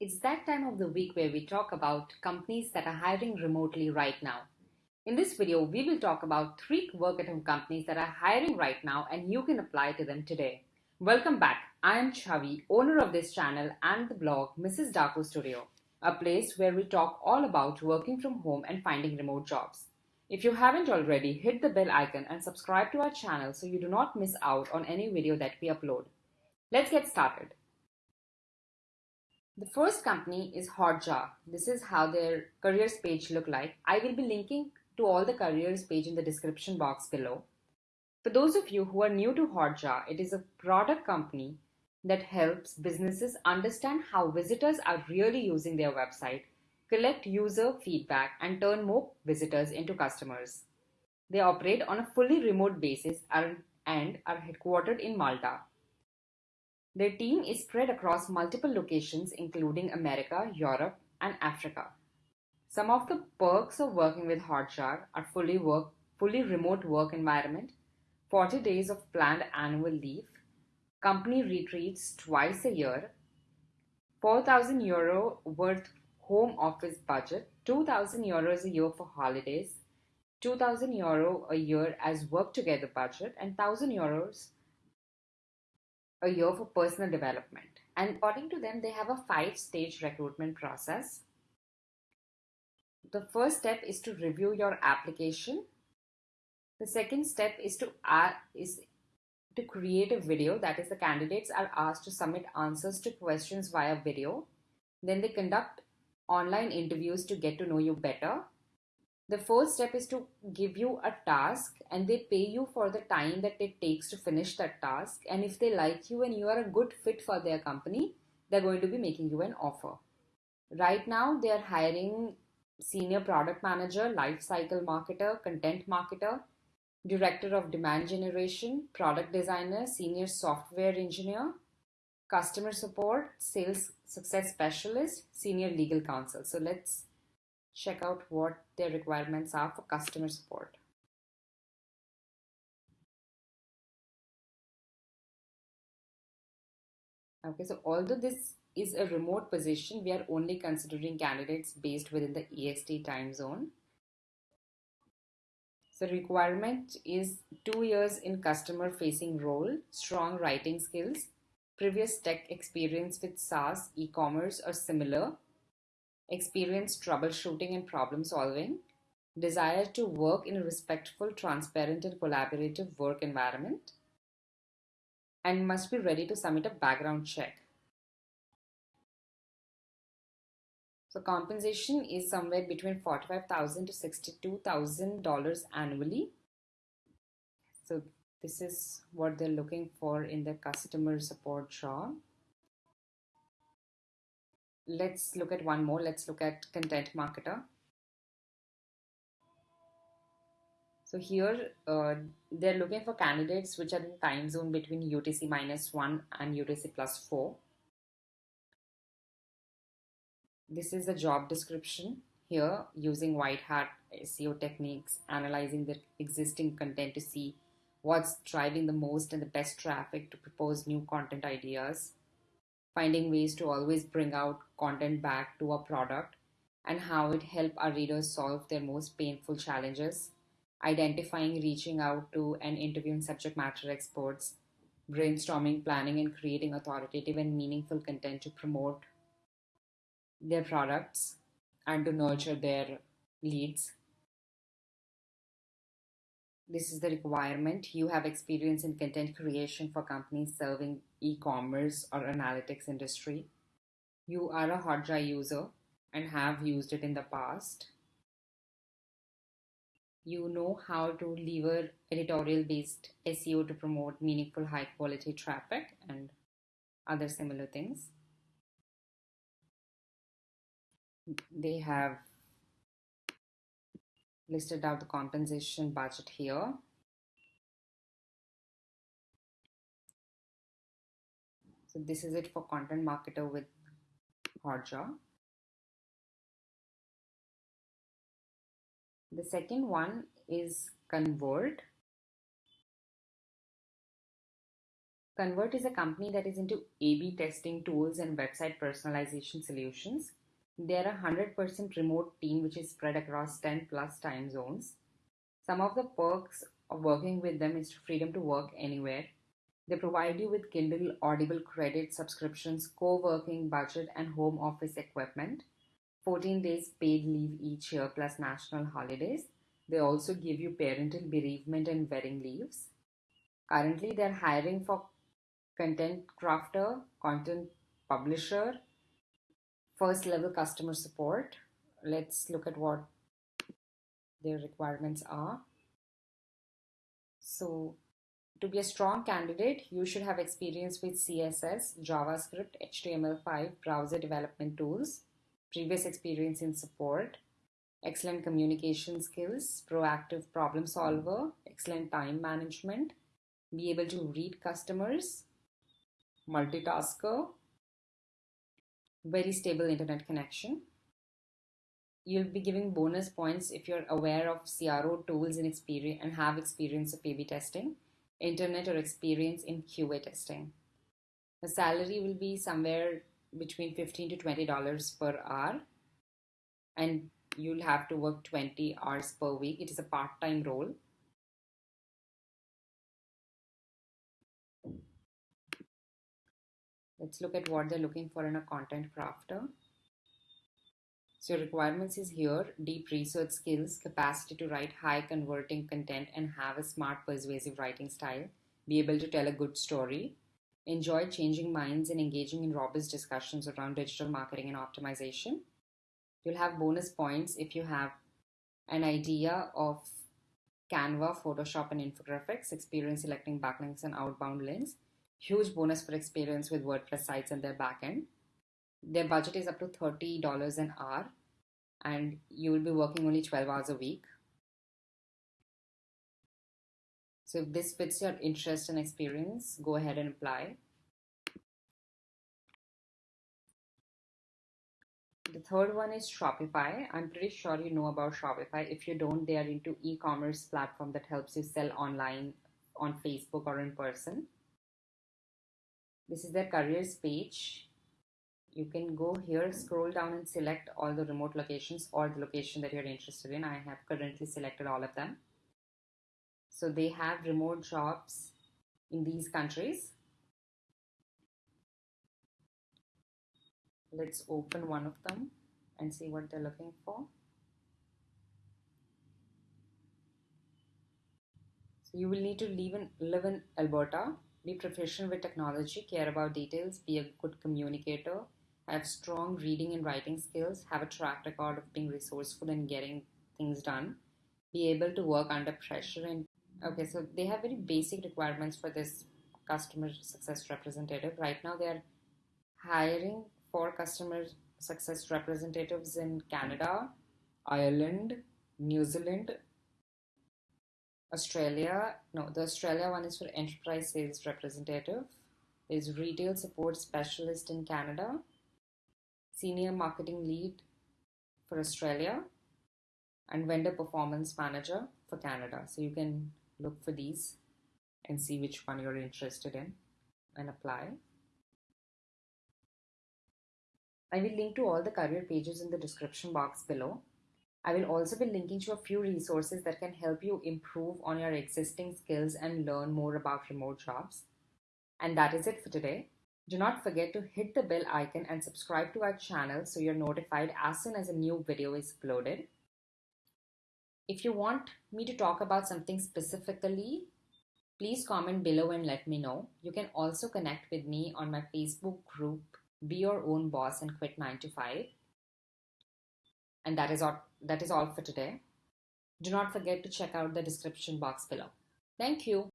It's that time of the week where we talk about companies that are hiring remotely right now. In this video, we will talk about three work at home companies that are hiring right now and you can apply to them today. Welcome back. I am Chavi, owner of this channel and the blog Mrs. Darko Studio, a place where we talk all about working from home and finding remote jobs. If you haven't already, hit the bell icon and subscribe to our channel so you do not miss out on any video that we upload. Let's get started. The first company is Hotjar. This is how their careers page look like. I will be linking to all the careers page in the description box below. For those of you who are new to Hotjar, it is a product company that helps businesses understand how visitors are really using their website collect user feedback, and turn more visitors into customers. They operate on a fully remote basis and are headquartered in Malta. Their team is spread across multiple locations, including America, Europe, and Africa. Some of the perks of working with Hotjar are fully work, fully remote work environment, 40 days of planned annual leave, company retreats twice a year, 4,000 euro worth home office budget 2000 euros a year for holidays 2000 euro a year as work together budget and 1000 euros a year for personal development. And according to them they have a five stage recruitment process. The first step is to review your application. The second step is to add is to create a video. That is the candidates are asked to submit answers to questions via video. Then they conduct online interviews to get to know you better. The first step is to give you a task and they pay you for the time that it takes to finish that task. And if they like you and you are a good fit for their company, they're going to be making you an offer. Right now, they are hiring senior product manager, life cycle marketer, content marketer, director of demand generation, product designer, senior software engineer, customer support, sales success specialist, senior legal counsel. So let's check out what their requirements are for customer support. Okay, so although this is a remote position, we are only considering candidates based within the EST time zone. So requirement is two years in customer facing role, strong writing skills, previous tech experience with SaaS, e-commerce or similar, experience troubleshooting and problem solving, desire to work in a respectful, transparent and collaborative work environment, and must be ready to submit a background check. So compensation is somewhere between 45,000 to $62,000 annually. So this is what they're looking for in the customer support job. Let's look at one more. Let's look at content marketer. So here uh, they're looking for candidates which are in time zone between UTC minus 1 and UTC plus 4. This is the job description here using white hat SEO techniques, analyzing the existing content to see what's driving the most and the best traffic to propose new content ideas, finding ways to always bring out content back to our product, and how it help our readers solve their most painful challenges, identifying, reaching out to, and interviewing subject matter experts, brainstorming, planning, and creating authoritative and meaningful content to promote their products and to nurture their leads this is the requirement. You have experience in content creation for companies serving e-commerce or analytics industry. You are a Hotjar user and have used it in the past. You know how to lever editorial based SEO to promote meaningful high quality traffic and other similar things. They have listed out the compensation budget here. So this is it for content marketer with Hotjar. The second one is Convert. Convert is a company that is into A-B testing tools and website personalization solutions. They're a 100% remote team which is spread across 10 plus time zones. Some of the perks of working with them is freedom to work anywhere. They provide you with Kindle Audible credit subscriptions, co-working budget and home office equipment. 14 days paid leave each year plus national holidays. They also give you parental bereavement and wedding leaves. Currently, they're hiring for content crafter, content publisher, first level customer support. Let's look at what their requirements are. So to be a strong candidate, you should have experience with CSS, JavaScript, HTML5, browser development tools, previous experience in support, excellent communication skills, proactive problem solver, excellent time management, be able to read customers, multitasker, very stable internet connection. You'll be giving bonus points if you're aware of CRO tools and experience and have experience of A-B testing, internet or experience in QA testing. The salary will be somewhere between 15 to $20 per hour and you'll have to work 20 hours per week. It is a part-time role. Let's look at what they're looking for in a content crafter. So requirements is here, deep research skills, capacity to write high converting content and have a smart persuasive writing style, be able to tell a good story, enjoy changing minds and engaging in robust discussions around digital marketing and optimization. You'll have bonus points if you have an idea of Canva, Photoshop and infographics, experience selecting backlinks and outbound links, Huge bonus for experience with WordPress sites and their backend. Their budget is up to $30 an hour and you will be working only 12 hours a week. So if this fits your interest and experience, go ahead and apply. The third one is Shopify. I'm pretty sure you know about Shopify. If you don't, they are into e-commerce platform that helps you sell online on Facebook or in person. This is their careers page. You can go here, scroll down and select all the remote locations or the location that you're interested in. I have currently selected all of them. So they have remote jobs in these countries. Let's open one of them and see what they're looking for. So you will need to live in, live in Alberta be proficient with technology, care about details, be a good communicator, have strong reading and writing skills, have a track record of being resourceful and getting things done, be able to work under pressure. And okay, so they have very basic requirements for this customer success representative. Right now, they are hiring for customer success representatives in Canada, Ireland, New Zealand, Australia, no, the Australia one is for enterprise sales representative. There's retail support specialist in Canada, senior marketing lead for Australia, and vendor performance manager for Canada. So you can look for these and see which one you're interested in and apply. I will link to all the career pages in the description box below. I will also be linking to a few resources that can help you improve on your existing skills and learn more about remote jobs. And that is it for today. Do not forget to hit the bell icon and subscribe to our channel so you're notified as soon as a new video is uploaded. If you want me to talk about something specifically, please comment below and let me know. You can also connect with me on my Facebook group, Be Your Own Boss and Quit 9 to 5. And that is all, that is all for today. Do not forget to check out the description box below. Thank you.